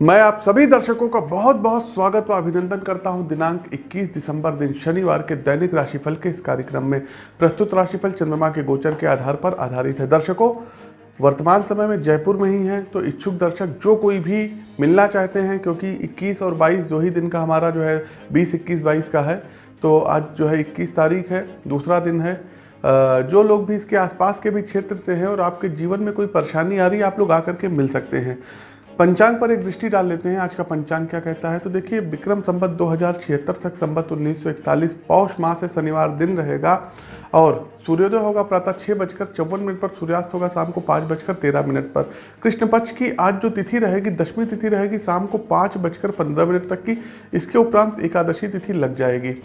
मैं आप सभी दर्शकों का बहुत बहुत स्वागत व अभिनंदन करता हूँ। दिनांक 21 दिसंबर दिन शनिवार के दैनिक राशिफल के इस कार्यक्रम में प्रस्तुत राशिफल चंद्रमा के गोचर के आधार पर आधारित है। दर्शकों, वर्तमान समय में जयपुर में ही हैं तो इच्छुक दर्शक जो कोई भी मिलना चाहते हैं, क्योंकि 21 और 22 दो ही दिन का हमारा जो है 20 21 22 का है तो आज जो है 21 तारीख है, दूसरा दिन है। जो लोग भी इसके आसपास के भी क्षेत्र से हैं और आपके जीवन में कोई परेशानी आ रही है, आप लोग आकर के मिल सकते हैं। पंचांग पर एक दृष्टि डाल लेते हैं। आज का पंचांग क्या कहता है? तो देखिए, विक्रम संबत दो हज़ार छिहत्तर तक संबत 1941 पौष माह से शनिवार दिन रहेगा और सूर्योदय होगा प्रातः छः बजकर चौवन मिनट पर, सूर्यास्त होगा शाम को पाँच बजकर तेरह मिनट पर। कृष्ण पक्ष की आज जो तिथि रहेगी दशमी तिथि रहेगी, शाम को पाँच बजकर पंद्रह मिनट तक की, इसके उपरांत एकादशी तिथि लग जाएगी।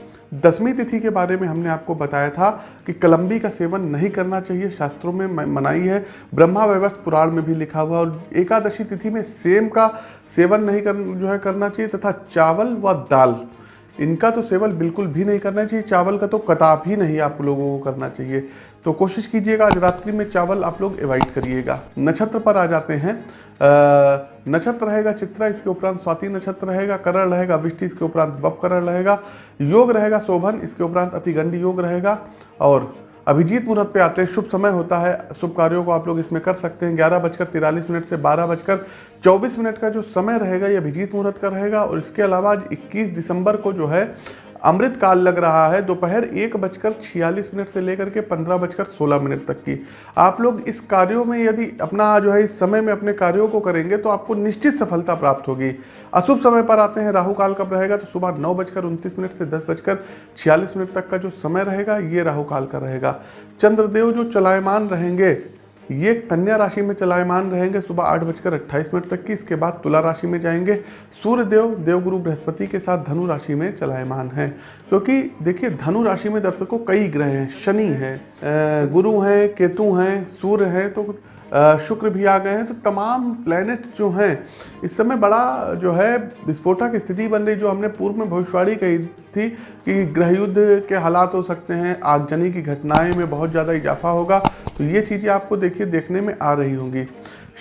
दसवीं तिथि के बारे में हमने आपको बताया था कि कलम्बी का सेवन नहीं करना चाहिए, शास्त्रों में मनाई है, ब्रह्मा वैवर्ष पुराण में भी लिखा हुआ और एकादशी तिथि में सेम का सेवन नहीं कर, जो है करना चाहिए तथा चावल व दाल। इनका तो सेवन बिल्कुल भी नहीं करना चाहिए, चावल का तो कताप ही नहीं आप लोगों को करना चाहिए। तो कोशिश कीजिएगा, आज रात्रि में चावल आप लोग एवॉइड करिएगा। नक्षत्र पर आ जाते हैं। नक्षत्र रहेगा चित्रा, इसके उपरांत स्वाति नक्षत्र रहेगा, करण रहेगा, वृष्टि, इसके उपरांत वप करण रहेगा, योग रहेगा, शोभन, इसके उपरांत अतिगंडी योग रहेगा, और अभिजीत मुहूर्त पे आते हैं। शुभ समय होता है। शुभ कार्यों को आप लोग इसमें कर सकते हैं। ग्यारह बजकर तिरालीस मिनट से बारह बजकर चौबीस मिनट का जो समय रहेगा, ये अभिजीत मुहूर्त का रहेगा। और इसके अलावा आज इक्कीस दिसंबर को जो है अमृत काल लग रहा है। दोपहर एक बजकर छियालीस मिनट से लेकर के पंद्रह बजकर सोलह मिनट तक की। आप लोग इस कार्यों में यदि अपना जो है, इस समय में अपने कार्यों को करेंगे तो आपको निश्चित सफलता प्राप्त होगी। अशुभ समय पर आते हैं। राहु काल कब रहेगा? तो सुबह नौ बजकर उनतीस मिनट से दस बजकर छियालीस मिनट तक का जो समय रहेगा, ये राहु काल का रहेगा। चंद्रदेव जो चलायमान रहेंगे ये कन्या राशि में चलायमान रहेंगे सुबह आठ बजकर अट्ठाईस मिनट तक की। इसके बाद तुला राशि में जाएँगे। सूर्य देव देवगुरु बृहस्पति के साथ धनु राशि में चलायमान हैं। क्योंकि देखिए, धनु राशि में दर्शकों कई ग्रह हैं। शनि हैं गुरु हैं, केतु हैं, सूर्य हैं तो शुक्र भी आ गए हैं। तो तमाम प्लैनेट जो हैं, इस समय बड़ा जो है, विस्फोटक स्थिति बन रही, जो हमने पूर्व में भविष्यवाणी कही थी कि गृह युद्ध के हालात हो सकते हैं। आगजनी की घटनाएँ में बहुत ज़्यादा इजाफा होगा। तो ये चीज़ें आपको देखिए, देखने में आ रही होंगी।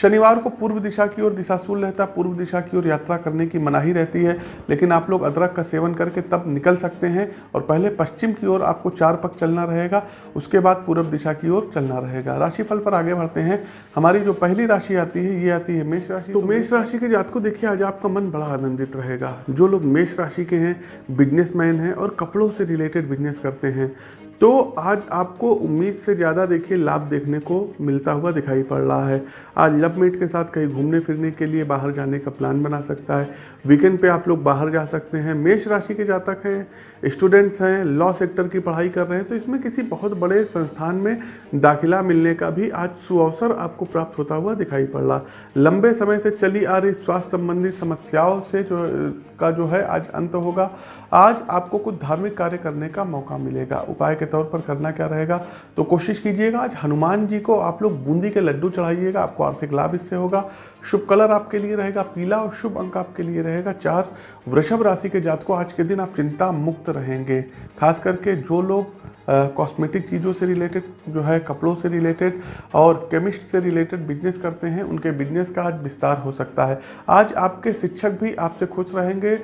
शनिवार को पूर्व दिशा की ओर दिशाशूल रहता पूर्व दिशा की ओर यात्रा करने की मनाही रहती है, लेकिन आप लोग अदरक का सेवन करके तब निकल सकते हैं और पहले पश्चिम की ओर आपको चार पक चलना रहेगा, उसके बाद पूर्व दिशा की ओर चलना रहेगा। राशिफल पर आगे बढ़ते हैं। हमारी जो पहली राशि आती है, ये आती है मेष राशि। तो मेष राशि के जात को देखिए, आज आपका मन बड़ा आनंदित रहेगा। जो लोग मेष राशि के हैं, बिजनेसमैन हैं और कपड़ों से रिलेटेड बिज़नेस करते हैं तो आज आपको उम्मीद से ज़्यादा देखिए, लाभ देखने को मिलता हुआ दिखाई पड़ रहा है। आज लब मेट के साथ कहीं घूमने फिरने के लिए बाहर जाने का प्लान बना सकता है। वीकेंड पे आप लोग बाहर जा सकते हैं। मेष राशि के जातक हैं, स्टूडेंट्स हैं, लॉ सेक्टर की पढ़ाई कर रहे हैं तो इसमें किसी बहुत बड़े संस्थान में दाखिला मिलने का भी आज सुअवसर आपको प्राप्त होता हुआ दिखाई पड़ रहा। लंबे समय से चली आ रही स्वास्थ्य संबंधी समस्याओं से जो, का जो है आज अंत होगा। आज आपको कुछ धार्मिक कार्य करने का मौका मिलेगा। उपाय के तौर पर करना क्या रहेगा? तो कोशिश कीजिएगा आज हनुमान जी को आप लोग बूंदी के लड्डू चढ़ाइएगा आपको आर्थिक लाभ इससे होगा। शुभ कलर आपके लिए रहेगा पीला और शुभ अंक आपके लिए रहेगा। चार वृषभ राशि के जात को आज के दिन आप चिंता मुक्त रहेंगे। खास करके जो लोग कॉस्मेटिक चीज़ों से रिलेटेड जो है कपड़ों से रिलेटेड और केमिस्ट से रिलेटेड बिज़नेस करते हैं उनके बिज़नेस का आज विस्तार हो सकता है। आज आपके शिक्षक भी आपसे खुश रहेंगे। अ,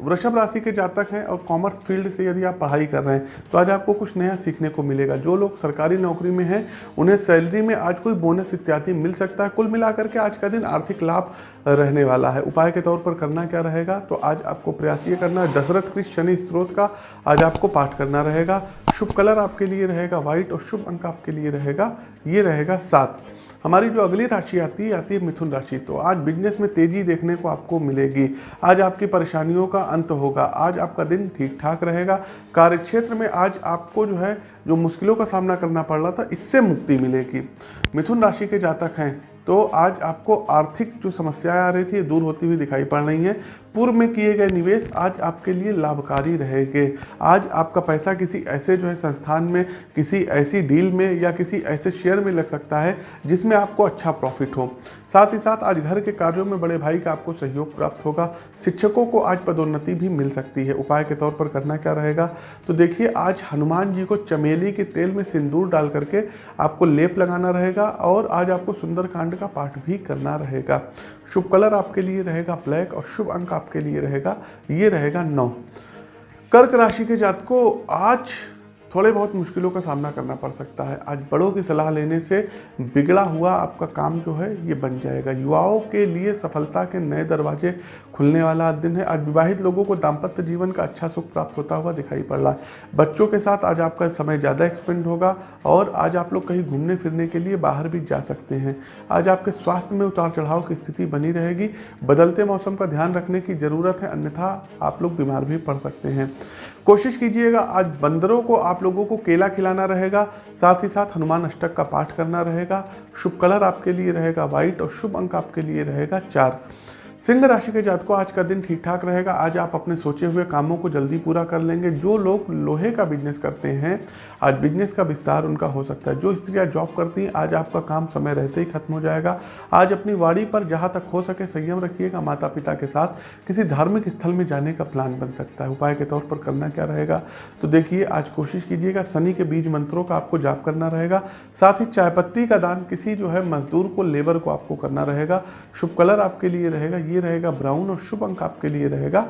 वृषभ राशि के जातक हैं और कॉमर्स फ़ील्ड से यदि आप पढ़ाई कर रहे हैं तो आज आपको कुछ नया सीखने को मिलेगा। जो लोग सरकारी नौकरी में हैं, उन्हें सैलरी में आज कोई बोनस इत्यादि मिल सकता है। कुल मिलाकर के आज का दिन आर्थिक लाभ रहने वाला है। उपाय के तौर पर करना क्या रहेगा तो आज आपको प्रयास ये करना है। दशरथ कृष्ण शनि स्त्रोत का आज आपको पाठ करना रहेगा। शुभ कलर आपके लिए रहेगा व्हाइट और शुभ अंक आपके लिए रहेगा, ये रहेगा सात। हमारी जो अगली राशि आती है आती है मिथुन राशि। तो आज बिज़नेस में तेज़ी देखने को आपको मिलेगी। आज आपकी परेशानियों का अंत होगा। आज आपका दिन ठीक ठाक रहेगा। कार्य क्षेत्र में आज आपको जो है, जो मुश्किलों का सामना करना पड़ रहा था, इससे मुक्ति मिलेगी। मिथुन राशि के जातक हैं तो आज आपको आर्थिक जो समस्याएँ आ रही थी, दूर होती हुई दिखाई पड़ रही हैं। पूर्व में किए गए निवेश आज आपके लिए लाभकारी रहेंगे। आज आपका पैसा किसी ऐसे जो है संस्थान में, किसी ऐसी डील में या किसी ऐसे शेयर में लग सकता है, जिसमें आपको अच्छा प्रॉफिट हो। साथ ही साथ आज घर के कार्यों में बड़े भाई का आपको सहयोग प्राप्त होगा। शिक्षकों को आज पदोन्नति भी मिल सकती है। उपाय के तौर पर करना क्या रहेगा? तो देखिए, आज हनुमान जी को चमेली के तेल में सिंदूर डाल करके आपको लेप लगाना रहेगा और आज आपको सुंदरकांड का पाठ भी करना रहेगा। शुभ कलर आपके लिए रहेगा ब्लैक और शुभ अंक आपके लिए रहेगा ये रहेगा नौ। कर्क राशि के जातकों आज थोड़े बहुत मुश्किलों का सामना करना पड़ सकता है। आज बड़ों की सलाह लेने से बिगड़ा हुआ आपका काम जो है, ये बन जाएगा। युवाओं के लिए सफलता के नए दरवाजे खुलने वाला दिन है। आज विवाहित लोगों को दाम्पत्य जीवन का अच्छा सुख प्राप्त होता हुआ दिखाई पड़ रहा है। बच्चों के साथ आज आपका समय ज़्यादा एक्सपेंड होगा और आज आप लोग कहीं घूमने फिरने के लिए बाहर भी जा सकते हैं। आज आपके स्वास्थ्य में उतार चढ़ाव की स्थिति बनी रहेगी। बदलते मौसम का ध्यान रखने की ज़रूरत है, अन्यथा आप लोग बीमार भी पड़ सकते हैं। कोशिश कीजिएगा, आज बंदरों को आप लोगों को केला खिलाना रहेगा, साथ ही साथ हनुमान अष्टक का पाठ करना रहेगा, शुभ कलर आपके लिए रहेगा व्हाइट और शुभ अंक आपके लिए रहेगा चार। सिंह राशि के जातकों, आज का दिन ठीक ठाक रहेगा। आज आप अपने सोचे हुए कामों को जल्दी पूरा कर लेंगे। जो लोग लोहे का बिज़नेस करते हैं, आज बिज़नेस का विस्तार उनका हो सकता है। जो स्त्रियाँ जॉब करती हैं, आज आपका काम समय रहते ही खत्म हो जाएगा। आज अपनी वाड़ी पर जहाँ तक हो सके संयम रखिएगा माता पिता के साथ किसी धार्मिक स्थल में जाने का प्लान बन सकता है। उपाय के तौर पर करना क्या रहेगा? तो देखिए, आज कोशिश कीजिएगा, शनि के बीज मंत्रों का आपको जाप करना रहेगा। साथ ही चाय पत्ती का दान किसी जो है मजदूर को, लेबर को आपको करना रहेगा। शुभ कलर आपके लिए रहेगा ये रहेगा ब्राउन और शुभ अंक आपके लिए रहेगा।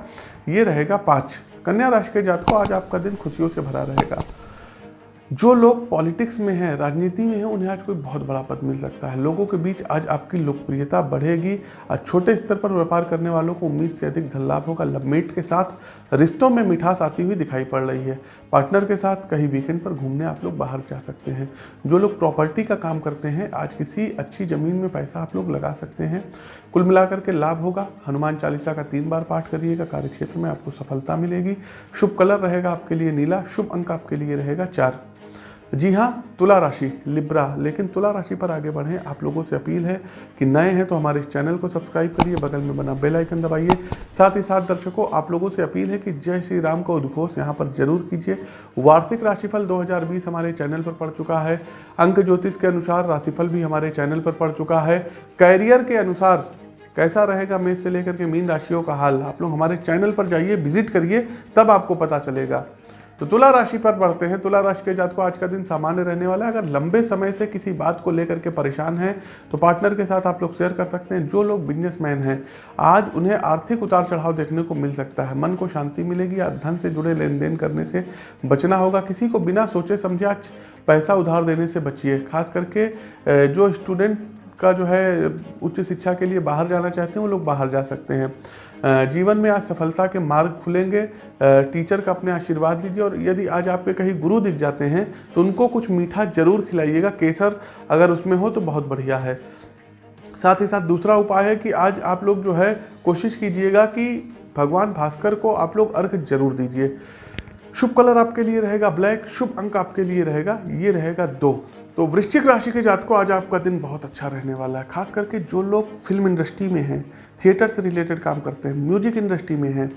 ये रहेगा पाँच। कन्या राशि के जातकों आज आपका दिन खुशियों से भरा रहेगा। जो लोग पॉलिटिक्स में हैं, राजनीति में हैं, उन्हें आज कोई बहुत बड़ा पद मिल सकता है। लोगों के बीच आज आपकी लोकप्रियता बढ़ेगी। और छोटे स्तर पर व्यापार करने वालों को उम्मीद से अधिक धन लाभ होगा। लवमेट के साथ रिश्तों में मिठास आती हुई दिखाई पड़ रही है। पार्टनर के साथ कहीं वीकेंड पर घूमने आप लोग बाहर जा सकते हैं। जो लोग प्रॉपर्टी का काम करते हैं, आज किसी अच्छी ज़मीन में पैसा आप लोग लगा सकते हैं। कुल मिलाकर के लाभ होगा। हनुमान चालीसा का तीन बार पाठ करिएगा। कार्य क्षेत्र में आपको सफलता मिलेगी। शुभ कलर रहेगा आपके लिए नीला। शुभ अंक आपके लिए रहेगा चार। जी हाँ तुला राशि, लिब्रा। लेकिन तुला राशि पर आगे बढ़ें। आप लोगों से अपील है कि नए हैं तो हमारे इस चैनल को सब्सक्राइब करिए, बगल में बना बेल आइकन दबाइए। साथ ही साथ दर्शकों, आप लोगों से अपील है कि जय श्री राम का उद्घोष यहाँ पर ज़रूर कीजिए। वार्षिक राशिफल 2020 हमारे चैनल पर पड़ चुका है। अंक ज्योतिष के अनुसार राशिफल भी हमारे चैनल पर पड़ चुका है। कैरियर के अनुसार कैसा रहेगा मेष से लेकर के मीन राशियों का हाल, आप लोग हमारे चैनल पर जाइए, विज़िट करिए, तब आपको पता चलेगा। तो तुला राशि पर बढ़ते हैं। तुला राशि के जात को आज का दिन सामान्य रहने वाला है। अगर लंबे समय से किसी बात को लेकर के परेशान हैं तो पार्टनर के साथ आप लोग शेयर कर सकते हैं। जो लोग बिजनेसमैन हैं, आज उन्हें आर्थिक उतार चढ़ाव देखने को मिल सकता है। मन को शांति मिलेगी या धन से जुड़े लेन देन करने से बचना होगा। किसी को बिना सोचे समझे आज पैसा उधार देने से बचिए। खास करके जो स्टूडेंट का जो है, उच्च शिक्षा के लिए बाहर जाना चाहते हैं, वो लोग बाहर जा सकते हैं। जीवन में आज सफलता के मार्ग खुलेंगे। टीचर का अपने आशीर्वाद लीजिए और यदि आज आपके कहीं गुरु दिख जाते हैं तो उनको कुछ मीठा ज़रूर खिलाइएगा। केसर अगर उसमें हो तो बहुत बढ़िया है। साथ ही साथ दूसरा उपाय है कि आज आप लोग जो है, कोशिश कीजिएगा कि भगवान भास्कर को आप लोग अर्घ ज़रूर दीजिए। शुभ कलर आपके लिए रहेगा, ब्लैक। शुभ अंक आपके लिए रहेगा, ये रहेगा दो। तो वृश्चिक राशि के जात को आज आपका दिन बहुत अच्छा रहने वाला है। खास करके जो लोग फ़िल्म इंडस्ट्री में हैं थिएटर से रिलेटेड काम करते हैं, म्यूज़िक इंडस्ट्री में हैं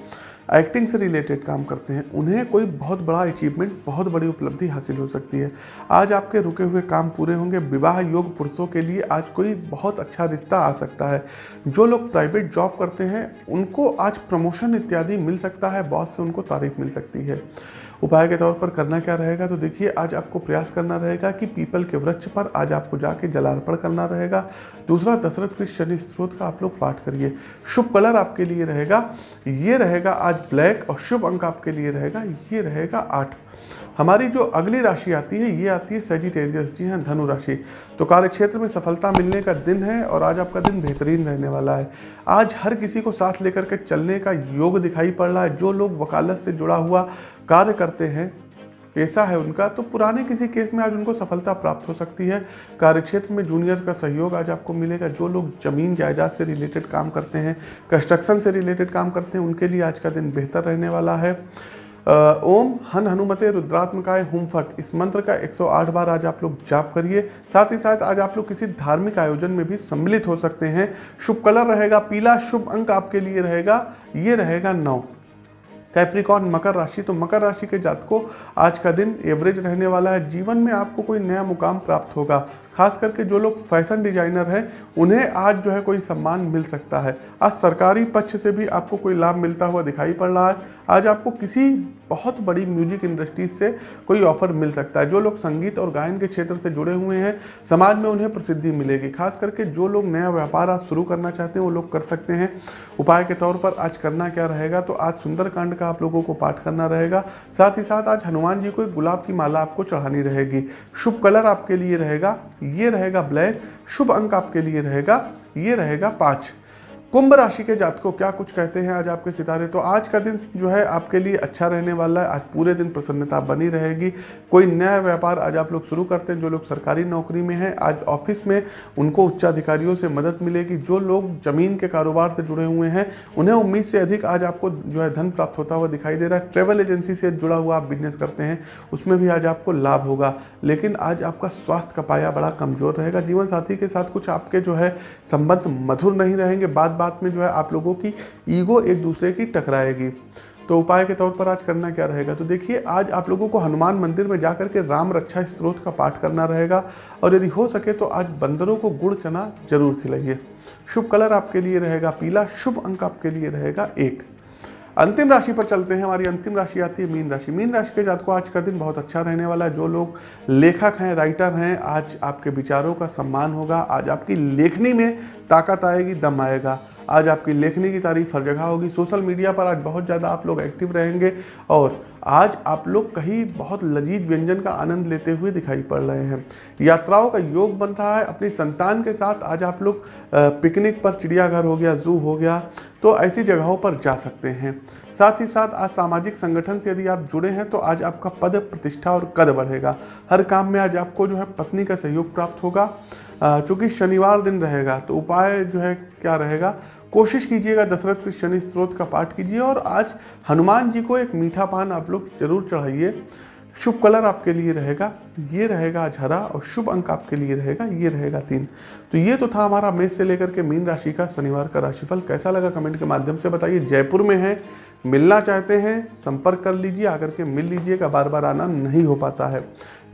एक्टिंग से रिलेटेड काम करते हैं। उन्हें कोई बहुत बड़ा अचीवमेंट बहुत बड़ी उपलब्धि हासिल हो सकती है। आज आपके रुके हुए काम पूरे होंगे। विवाह योग पुरुषों के लिए आज कोई बहुत अच्छा रिश्ता आ सकता है। जो लोग प्राइवेट जॉब करते हैं, उनको आज प्रमोशन इत्यादि मिल सकता है। बॉस से उनको तारीफ़ मिल सकती है। उपाय के तौर पर करना क्या रहेगा? तो देखिए, आज आपको प्रयास करना रहेगा कि पीपल के वृक्ष पर आज आपको जाके जलार्पण करना रहेगा। दूसरा, दशरथ के शनि स्त्रोत का आप लोग पाठ करिए। शुभ कलर आपके लिए रहेगा। ये रहेगा आज ब्लैक और शुभ अंक आपके लिए रहेगा, ये रहेगा आठ। हमारी जो अगली राशि आती है, ये आती है सेजिटेरियस जी हैं, धनु राशि। तो कार्य क्षेत्र में सफलता मिलने का दिन है और आज आपका दिन बेहतरीन रहने वाला है। आज हर किसी को साथ लेकर के चलने का योग दिखाई पड़ रहा है। जो लोग वकालत से जुड़ा हुआ कार्य करते हैं पेशा है उनका तो पुराने किसी केस में आज उनको सफलता प्राप्त हो सकती है। कार्यक्षेत्र में जूनियर का सहयोग आज आपको मिलेगा। जो लोग ज़मीन, जायदाद से रिलेटेड काम करते हैं, कंस्ट्रक्शन से रिलेटेड काम करते हैं, उनके लिए आज का दिन बेहतर रहने वाला है। ओम हन हनुमते रुद्रात्मकाय हुम फट। इस मंत्र का 108 बार आज आप लोग जाप करिए। साथ ही साथ आज आप लोग किसी धार्मिक आयोजन में भी सम्मिलित हो सकते हैं। शुभ कलर रहेगा, पीला शुभ अंक आपके लिए रहेगा। ये रहेगा नौ। कैप्रिकॉन मकर राशि तो मकर राशि के जात को आज का दिन एवरेज रहने वाला है। जीवन में आपको कोई नया मुकाम प्राप्त होगा। खास करके जो लोग फ़ैशन डिज़ाइनर हैं, उन्हें आज जो है कोई सम्मान मिल सकता है। आज सरकारी पक्ष से भी आपको कोई लाभ मिलता हुआ दिखाई पड़ रहा है। आज आपको किसी बहुत बड़ी म्यूज़िक इंडस्ट्रीज़ से कोई ऑफ़र मिल सकता है। जो लोग संगीत और गायन के क्षेत्र से जुड़े हुए हैं, समाज में उन्हें प्रसिद्धि मिलेगी। खास करके जो लोग नया व्यापार आज शुरू करना चाहते हैं, वो लोग कर सकते हैं। उपाय के तौर पर आज करना क्या रहेगा तो आज सुंदरकांड का आप लोगों को पाठ करना रहेगा। साथ ही साथ आज हनुमान जी को एक गुलाब की माला आपको चढ़ानी रहेगी। शुभ कलर आपके लिए रहेगा। ये रहेगा ब्लैक। शुभ अंक आपके लिए रहेगा ये रहेगा पाँच। कुंभ राशि के जातकों क्या कुछ कहते हैं आज आपके सितारे? तो आज का दिन जो है आपके लिए अच्छा रहने वाला है। आज पूरे दिन प्रसन्नता बनी रहेगी। कोई नया व्यापार आज आप लोग शुरू करते हैं, जो लोग सरकारी नौकरी में हैं, आज ऑफ़िस में उनको उच्चाधिकारियों से मदद मिलेगी। जो लोग ज़मीन के कारोबार से जुड़े हुए हैं, उन्हें उम्मीद से अधिक आज आपको जो है धन प्राप्त होता हुआ दिखाई दे रहा है। ट्रेवल एजेंसी से जुड़ा हुआ आप बिज़नेस करते हैं, उसमें भी आज आपको लाभ होगा। लेकिन आज आपका स्वास्थ्य का पाया बड़ा कमज़ोर रहेगा। जीवन साथी के साथ कुछ आपके जो है संबंध मधुर नहीं रहेंगे। बात बात में जो है आप लोगों की ईगो एक दूसरे की टकराएगी। तो उपाय के तौर पर आज करना क्या रहेगा? तो देखिए, आज आप लोगों को हनुमान मंदिर में जाकर के राम रक्षा स्त्रोत का पाठ करना रहेगा और यदि हो सके तो आज बंदरों को गुड़ चना ज़रूर खिलाइए। शुभ कलर आपके लिए रहेगा, पीला शुभ अंक आपके लिए रहेगा एक। अंतिम राशि पर चलते हैं, हमारी अंतिम राशि आती है मीन राशि। मीन राशि के जातकों, आज का दिन बहुत अच्छा रहने वाला है। जो लोग लेखक हैं राइटर हैं, आज आपके विचारों का सम्मान होगा, आज आपकी लेखनी में ताकत आएगी, दम आएगा। आज आपकी लेखनी की तारीफ़ हर जगह होगी। सोशल मीडिया पर आज बहुत ज़्यादा आप लोग एक्टिव रहेंगे और आज आप लोग कहीं बहुत लजीज व्यंजन का आनंद लेते हुए दिखाई पड़ रहे हैं। यात्राओं का योग बन रहा है। अपनी संतान के साथ आज आप लोग पिकनिक पर चिड़ियाघर हो गया, जू हो गया तो ऐसी जगहों पर जा सकते हैं। साथ ही साथ आज सामाजिक संगठन से यदि आप जुड़े हैं तो आज आपका पद प्रतिष्ठा और कद बढ़ेगा। हर काम में आज आपको जो है पत्नी का सहयोग प्राप्त होगा। चूँकि शनिवार दिन रहेगा तो उपाय जो है क्या रहेगा? कोशिश कीजिएगा दशरथ के शनि स्त्रोत का पाठ कीजिए और आज हनुमान जी को एक मीठा पान आप लोग ज़रूर चढ़ाइए। शुभ कलर आपके लिए रहेगा, ये रहेगा आज हरा और शुभ अंक आपके लिए रहेगा, ये रहेगा तीन। तो ये तो था हमारा मेष से लेकर के मीन राशि का शनिवार का राशिफल। कैसा लगा कमेंट के माध्यम से बताइए। जयपुर में है, मिलना चाहते हैं, संपर्क कर लीजिए, आकर के मिल लीजिएगा, बार बार आना नहीं हो पाता है।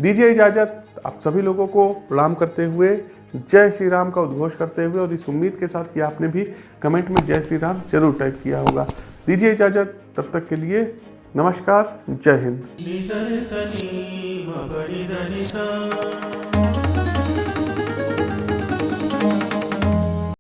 दीजिए इजाज़त। आप सभी लोगों को प्रणाम करते हुए, जय श्री राम का उद्घोष करते हुए और इस उम्मीद के साथ कि आपने भी कमेंट में जय श्री राम ज़रूर टाइप किया होगा। दीजिए इजाज़त, तब तक के लिए नमस्कार, जय हिंद।